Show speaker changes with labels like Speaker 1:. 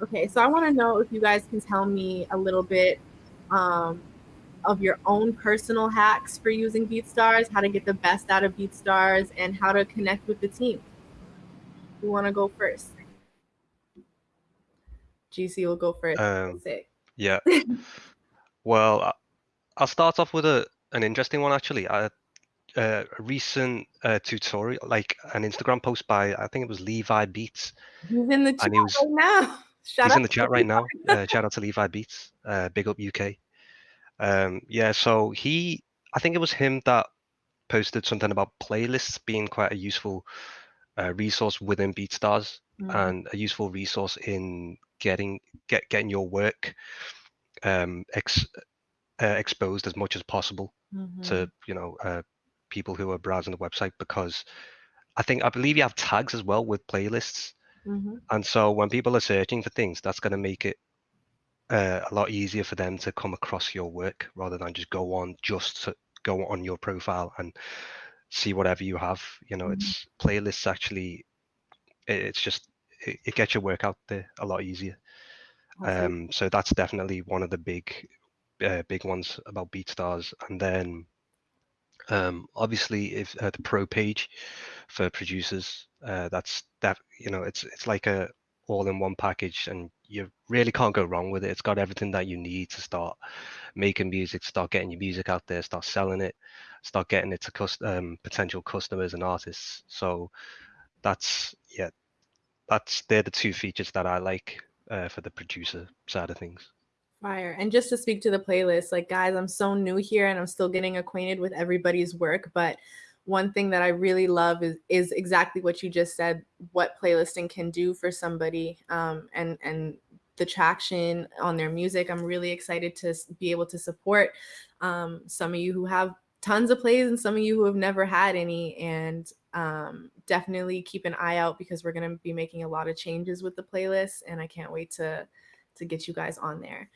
Speaker 1: Okay, so I want to know if you guys can tell me a little bit um, of your own personal hacks for using BeatStars, how to get the best out of BeatStars, and how to connect with the team. Who want to go first? GC will go first.
Speaker 2: Um, yeah. well, I'll start off with a an interesting one actually. I, uh, a recent uh, tutorial, like an Instagram post by I think it was Levi Beats.
Speaker 1: He's in the chat was, right now.
Speaker 2: Shout he's in the chat right now. Uh, shout out to Levi Beats. Uh, big up UK. Um, yeah, so he, I think it was him that posted something about playlists being quite a useful uh, resource within BeatStars mm-hmm. and a useful resource in getting get getting your work um, ex, uh, exposed as much as possible mm-hmm. to you know uh, people who are browsing the website because I think I believe you have tags as well with playlists, mm-hmm. and so when people are searching for things, that's going to make it uh, a lot easier for them to come across your work rather than just go on just to go on your profile and see whatever you have. You know, mm-hmm. it's playlists actually. It's just it, it, gets your work out there a lot easier. Um, so that's definitely one of the big, uh, big ones about BeatStars. And then, um, obviously, if uh, the pro page for producers, uh, that's that you know, it's it's like a all-in-one package, and you really can't go wrong with it. It's got everything that you need to start making music, start getting your music out there, start selling it, start getting it to cust- um, potential customers and artists. So that's yeah, that's they're the two features that I like uh, for the producer side of things.
Speaker 1: Fire. And just to speak to the playlist, like guys, I'm so new here and I'm still getting acquainted with everybody's work, but one thing that I really love is is exactly what you just said. What playlisting can do for somebody, um, and and the traction on their music. I'm really excited to be able to support um, some of you who have tons of plays and some of you who have never had any. And um, definitely keep an eye out because we're going to be making a lot of changes with the playlist, and I can't wait to to get you guys on there.